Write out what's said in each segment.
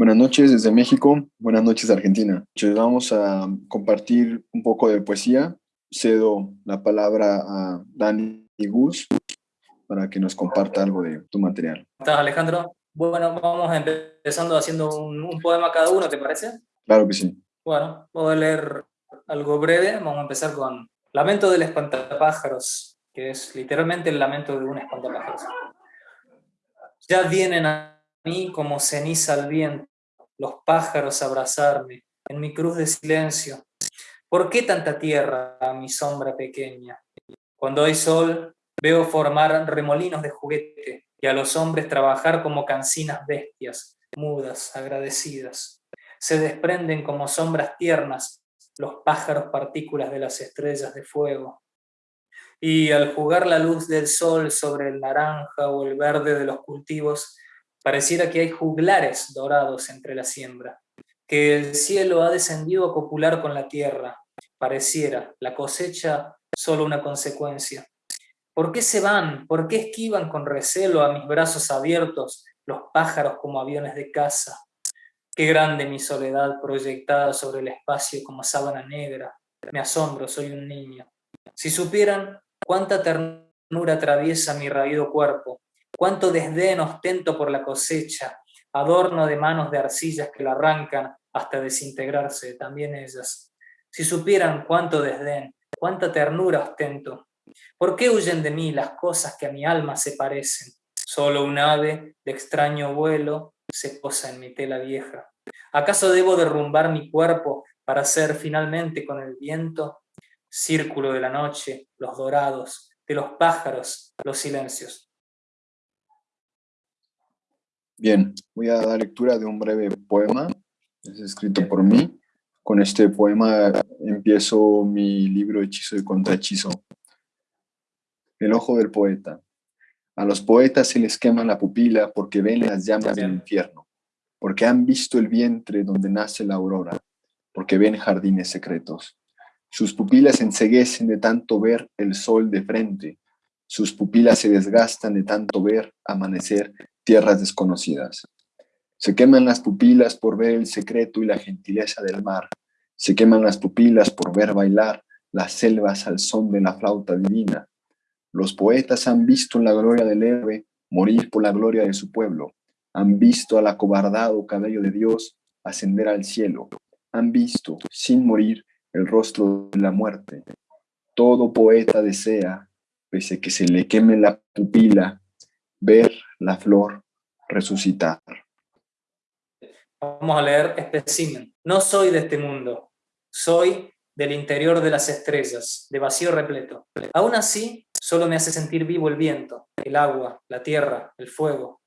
Buenas noches desde México, buenas noches Argentina. Hoy vamos a compartir un poco de poesía. Cedo la palabra a Dani Gus para que nos comparta algo de tu material. ¿Estás Alejandro? Bueno, vamos empezando haciendo un, un poema cada uno, ¿te parece? Claro que sí. Bueno, voy a leer algo breve. Vamos a empezar con Lamento del espantapájaros, que es literalmente el lamento de un espantapájaros. Ya vienen a mí como ceniza al viento, los pájaros abrazarme, en mi cruz de silencio. ¿Por qué tanta tierra a mi sombra pequeña? Cuando hay sol, veo formar remolinos de juguete y a los hombres trabajar como cancinas bestias, mudas, agradecidas. Se desprenden como sombras tiernas los pájaros partículas de las estrellas de fuego. Y al jugar la luz del sol sobre el naranja o el verde de los cultivos, Pareciera que hay juglares dorados entre la siembra, que el cielo ha descendido a copular con la tierra. Pareciera la cosecha solo una consecuencia. ¿Por qué se van? ¿Por qué esquivan con recelo a mis brazos abiertos los pájaros como aviones de caza? Qué grande mi soledad proyectada sobre el espacio como sábana negra. Me asombro, soy un niño. Si supieran cuánta ternura atraviesa mi raído cuerpo, cuánto desdén ostento por la cosecha, adorno de manos de arcillas que la arrancan hasta desintegrarse, también ellas. Si supieran cuánto desdén, cuánta ternura ostento, ¿por qué huyen de mí las cosas que a mi alma se parecen? Solo un ave de extraño vuelo se posa en mi tela vieja. ¿Acaso debo derrumbar mi cuerpo para ser finalmente con el viento? Círculo de la noche, los dorados, de los pájaros, los silencios. Bien, voy a dar lectura de un breve poema, es escrito por mí. Con este poema empiezo mi libro Hechizo y Contrahechizo. El ojo del poeta. A los poetas se les quema la pupila porque ven las llamas del infierno, porque han visto el vientre donde nace la aurora, porque ven jardines secretos. Sus pupilas se enseguecen de tanto ver el sol de frente, sus pupilas se desgastan de tanto ver amanecer tierras desconocidas. Se queman las pupilas por ver el secreto y la gentileza del mar. Se queman las pupilas por ver bailar las selvas al son de la flauta divina. Los poetas han visto la gloria del héroe morir por la gloria de su pueblo. Han visto al acobardado cabello de Dios ascender al cielo. Han visto, sin morir, el rostro de la muerte. Todo poeta desea, pese que se le queme la pupila, ver la flor resucitar. Vamos a leer espécimen. No soy de este mundo, soy del interior de las estrellas, de vacío repleto. Aún así, solo me hace sentir vivo el viento, el agua, la tierra, el fuego.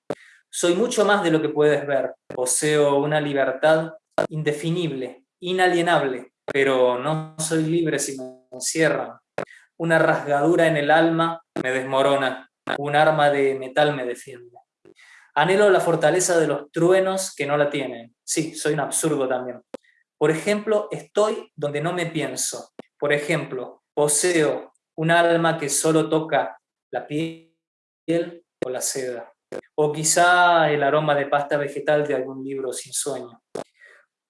Soy mucho más de lo que puedes ver. Poseo una libertad indefinible, inalienable, pero no soy libre si me encierran. Una rasgadura en el alma me desmorona, un arma de metal me defiende. Anhelo la fortaleza de los truenos que no la tienen. Sí, soy un absurdo también. Por ejemplo, estoy donde no me pienso. Por ejemplo, poseo un alma que solo toca la piel o la seda. O quizá el aroma de pasta vegetal de algún libro sin sueño.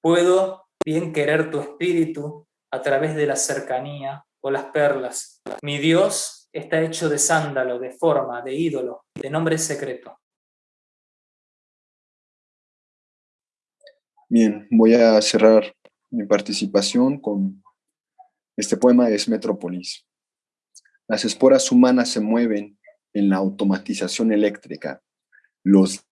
Puedo bien querer tu espíritu a través de la cercanía o las perlas. Mi Dios está hecho de sándalo, de forma, de ídolo, de nombre secreto. Bien, voy a cerrar mi participación con este poema es Metrópolis. Las esporas humanas se mueven en la automatización eléctrica. Los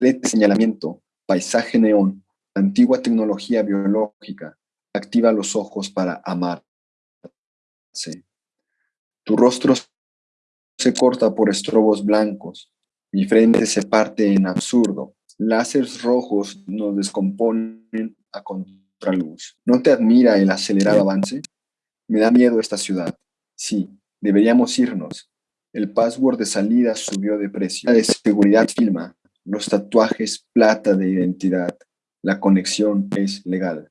de señalamiento, paisaje neón, antigua tecnología biológica, activa los ojos para amarse. Tu rostro se corta por estrobos blancos, mi frente se parte en absurdo, láseres rojos nos descomponen a contraluz. ¿No te admira el acelerado avance? Me da miedo esta ciudad. Sí, deberíamos irnos. El password de salida subió de precio. La de seguridad filma. Los tatuajes plata de identidad. La conexión es legal.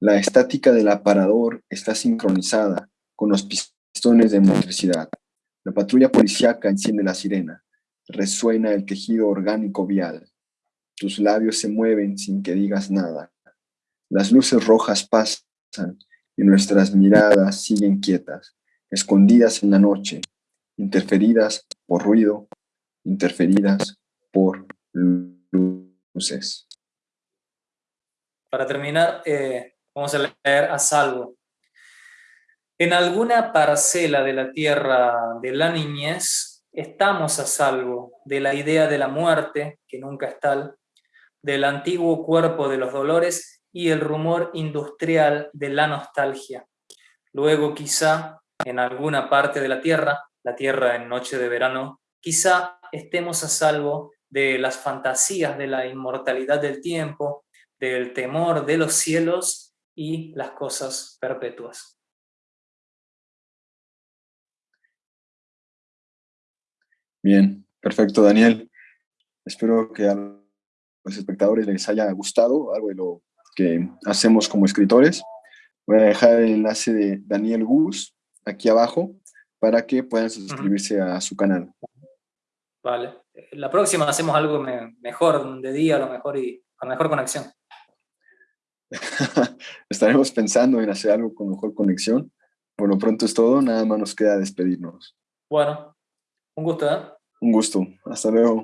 La estática del aparador está sincronizada con los de electricidad. La patrulla policíaca enciende la sirena. Resuena el quejido orgánico vial. tus labios se mueven sin que digas nada. Las luces rojas pasan y nuestras miradas siguen quietas, escondidas en la noche, interferidas por ruido, interferidas por luces. Para terminar, eh, vamos a leer a salvo. En alguna parcela de la tierra de la niñez estamos a salvo de la idea de la muerte, que nunca es tal, del antiguo cuerpo de los dolores y el rumor industrial de la nostalgia. Luego quizá en alguna parte de la tierra, la tierra en noche de verano, quizá estemos a salvo de las fantasías de la inmortalidad del tiempo, del temor de los cielos y las cosas perpetuas. Bien, perfecto, Daniel. Espero que a los espectadores les haya gustado algo de lo que hacemos como escritores. Voy a dejar el enlace de Daniel Gus aquí abajo para que puedan suscribirse a su canal. Vale. La próxima hacemos algo mejor, de día a lo mejor y con mejor conexión. Estaremos pensando en hacer algo con mejor conexión. Por lo pronto es todo, nada más nos queda despedirnos. Bueno, un gusto, ¿eh? Un gusto. Hasta luego.